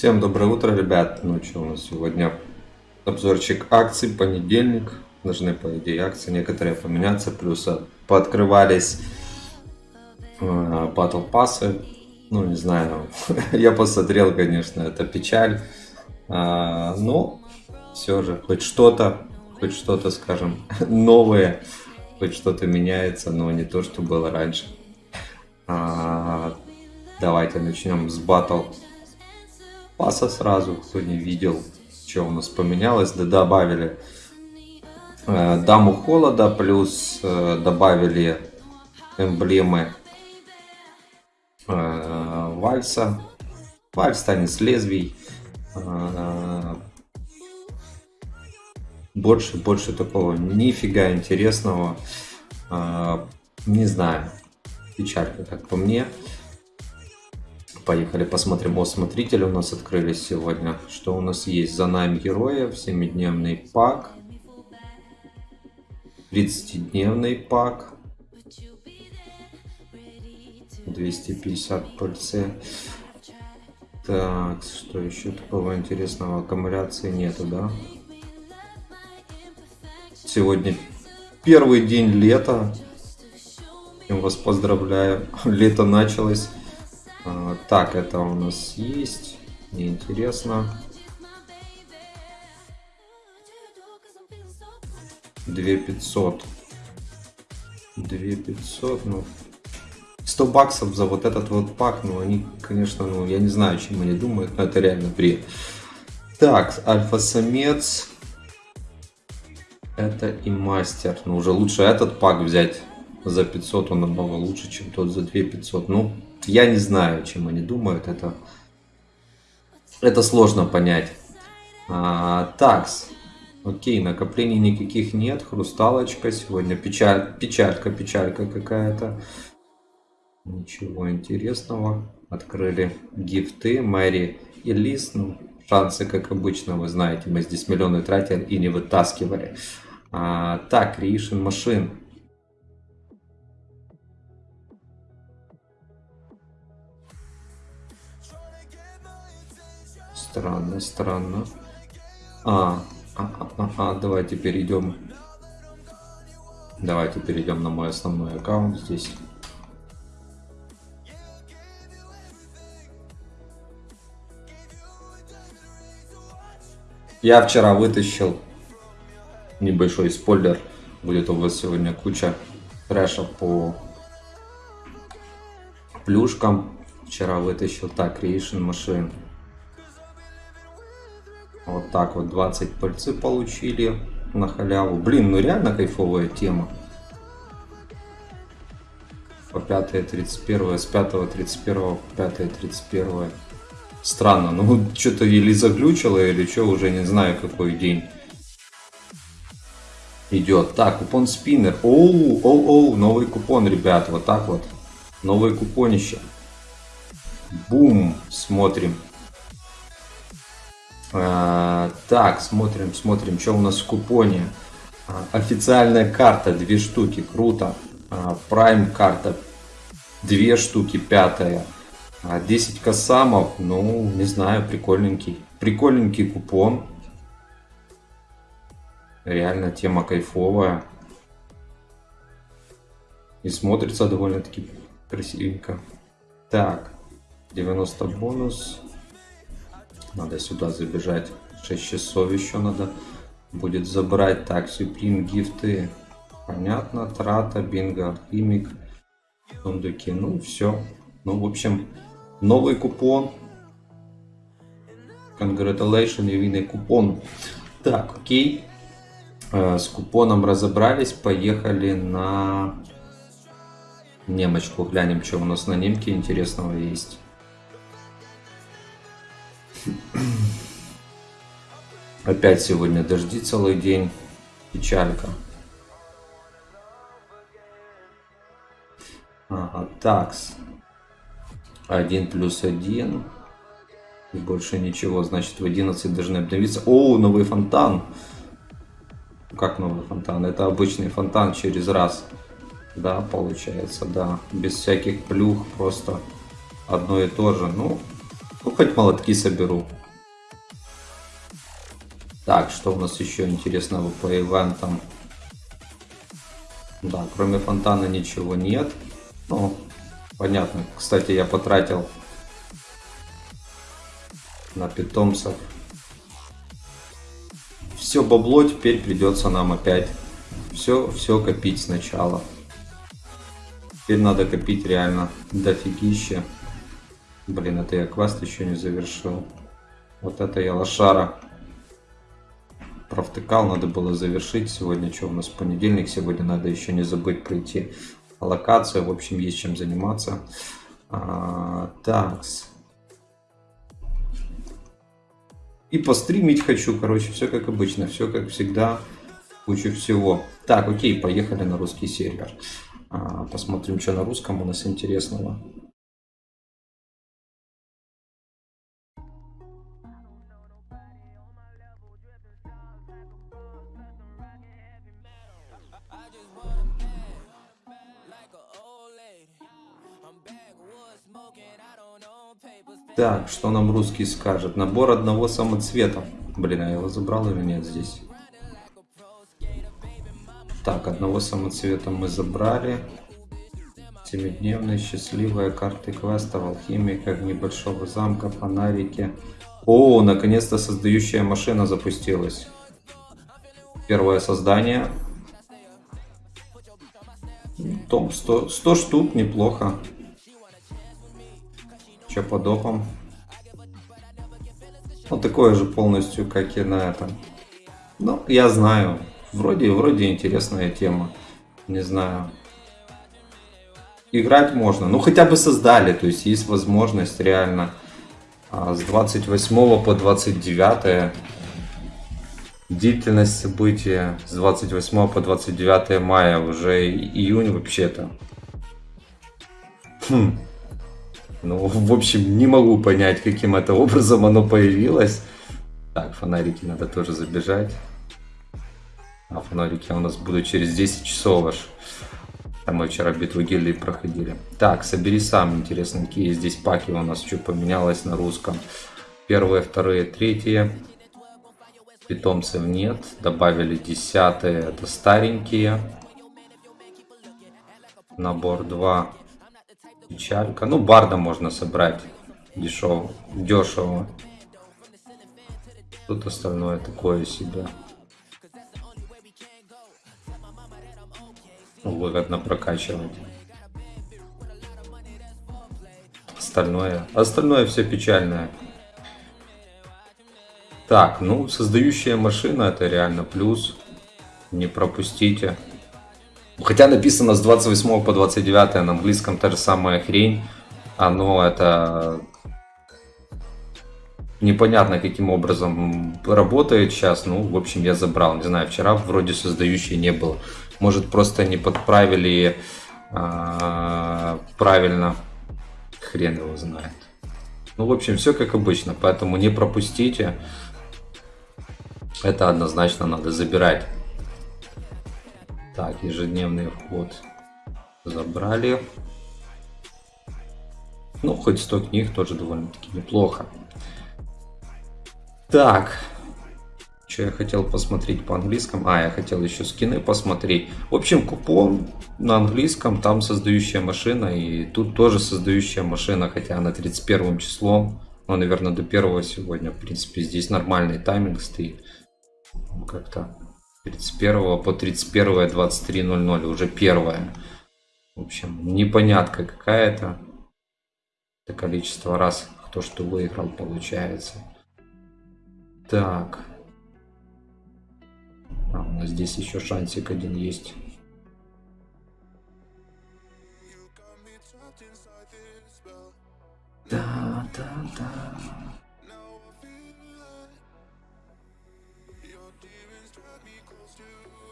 Всем доброе утро, ребят. Ну что, у нас сегодня обзорчик акций, понедельник. Должны, по идее, акции некоторые поменяться. Плюс пооткрывались э, Battle пассы. Ну, не знаю. Я посмотрел, конечно, это печаль. А, но все же, хоть что-то, хоть что-то, скажем, новое, хоть что-то меняется, но не то, что было раньше. А, давайте начнем с Battle паса сразу, кто не видел, что у нас поменялось. Да добавили э, даму холода, плюс э, добавили эмблемы э, вальса. Вальс станет с лезвий. Э, больше, больше такого нифига интересного. Э, не знаю. Печалька, как по мне. Поехали посмотрим. О, смотрители у нас открылись сегодня. Что у нас есть? За нами героев. 7-дневный пак. 30-дневный пак. 250 пыльцы. Так, что еще такого интересного? Аккумуляции нету, да? Сегодня первый день лета. Я вас поздравляю. Лето началось. Так, это у нас есть. Мне интересно. Две пятьсот. Две пятьсот, ну... 100 баксов за вот этот вот пак, ну они, конечно, ну я не знаю, чем они думают, но это реально бред. Так, альфа-самец. Это и мастер. Ну уже лучше этот пак взять за 500, он намного лучше, чем тот за 2500. Ну, я не знаю, чем они думают, это, это сложно понять. А, такс. Окей, накоплений никаких нет. Хрусталочка сегодня. Печаль, печалька, печалька какая-то. Ничего интересного. Открыли гифты. Мэри и Лис. Ну, шансы, как обычно, вы знаете. Мы здесь миллионы тратили и не вытаскивали. А, так, Creation Machine. Странно, странно. А, а, а, а, давайте перейдем. Давайте перейдем на мой основной аккаунт здесь. Я вчера вытащил небольшой спойлер. Будет у вас сегодня куча трэша по плюшкам. Вчера вытащил так, Creation Machine. Вот так вот 20 пыльцы получили на халяву. Блин, ну реально кайфовая тема. По 5 31 с 5 31 по 5 31 Странно, ну что-то или заглючило, или что, уже не знаю какой день идет. Так, купон спиннер. Оу, оу, оу, новый купон, ребят, вот так вот. Новое купонище. Бум, смотрим. А, так, смотрим, смотрим, что у нас в купоне. А, официальная карта, две штуки, круто. А, Prime карта, две штуки, пятая. 10 косамов, ну, не знаю, прикольненький. Прикольненький купон. Реально тема кайфовая. И смотрится довольно-таки красивенько. Так, 90 бонус. Надо сюда забежать. 6 часов еще надо будет забрать. Так, Supreme гифты. Понятно. Трата, бинго, химик. Сундуки. Ну, все. Ну, в общем, новый купон. Congratulations, невинный купон. Так, окей. Э, с купоном разобрались. Поехали на немочку. Глянем, что у нас на немке интересного есть. Опять сегодня дожди целый день. Печалька. Ага, такс. Один плюс один. И больше ничего. Значит, в 11 должны обновиться. О, новый фонтан. Как новый фонтан? Это обычный фонтан через раз. Да, получается, да. Без всяких плюх. Просто одно и то же. Ну, Ну, хоть молотки соберу. Так, что у нас еще интересного по ивентам? Да, кроме фонтана ничего нет. Ну, понятно. Кстати, я потратил на питомцев. Все бабло теперь придется нам опять все, все копить сначала. Теперь надо копить реально дофигище. Блин, это я квест еще не завершил. Вот это я лошара. Провтыкал, надо было завершить. Сегодня что у нас понедельник, сегодня надо еще не забыть пройти локацию. В общем, есть чем заниматься. А, такс. И постримить хочу, короче, все как обычно, все как всегда, куча всего. Так, окей, поехали на русский сервер. А, посмотрим, что на русском у нас интересного. Так, что нам русский скажет? Набор одного самоцвета. Блин, а я его забрал или нет здесь? Так, одного самоцвета мы забрали. Семидневные счастливые карты квеста в алхимиках, небольшого замка, фонарики. О, наконец-то создающая машина запустилась. Первое создание. Том 100, 100 штук, неплохо. Че по допам? Ну, такое же полностью, как и на этом. Ну, я знаю. Вроде, вроде интересная тема. Не знаю. Играть можно. Ну, хотя бы создали. То есть, есть возможность реально а, с 28 по 29 длительность события с 28 по 29 мая уже июнь вообще-то хм. Ну, в общем, не могу понять, каким это образом оно появилось. Так, фонарики надо тоже забежать. А фонарики у нас будут через 10 часов аж. Там мы вчера битву гильдии проходили. Так, собери сам. Интересно, какие здесь паки у нас, что поменялось на русском. Первые, вторые, третьи. Питомцев нет. Добавили десятые, это старенькие. Набор 2 Печалька. Ну, барда можно собрать дешево. Дешево. Тут остальное такое себе. Выгодно прокачивать. Остальное. Остальное все печальное. Так, ну, создающая машина это реально плюс. Не пропустите. Хотя написано с 28 по 29 на английском та же самая хрень. Оно это непонятно каким образом работает сейчас. Ну, в общем, я забрал. Не знаю, вчера вроде создающей не было. Может, просто не подправили а, правильно. Хрен его знает. Ну, в общем, все как обычно. Поэтому не пропустите. Это однозначно надо забирать. Так, ежедневный вход забрали. Ну, хоть 100 книг тоже довольно-таки неплохо. Так, что я хотел посмотреть по английскому? А, я хотел еще скины посмотреть. В общем, купон на английском, там создающая машина, и тут тоже создающая машина, хотя она 31 числом. Ну, наверное, до первого сегодня, в принципе, здесь нормальный тайминг стоит. Как-то 31 по 31 23.00 уже первое. В общем, непонятка какая-то. Это количество раз, кто что выиграл, получается. Так. А, у нас здесь еще шансик один есть. Да, да, да.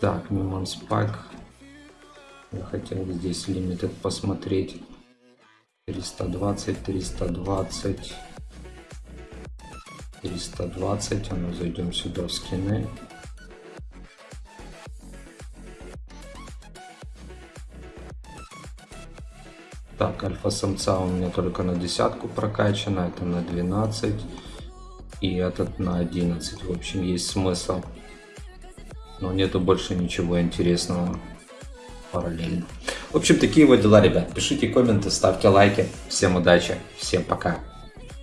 Так, Мимонс Пак. Я хотел здесь лимитед посмотреть. 320, 320, 320. А ну зайдем сюда в скины. Так, альфа-самца у меня только на десятку прокачано, это на 12. И этот на 11. В общем, есть смысл. Но нету больше ничего интересного параллельно. В общем, такие вот дела, ребят. Пишите комменты, ставьте лайки. Всем удачи, всем пока.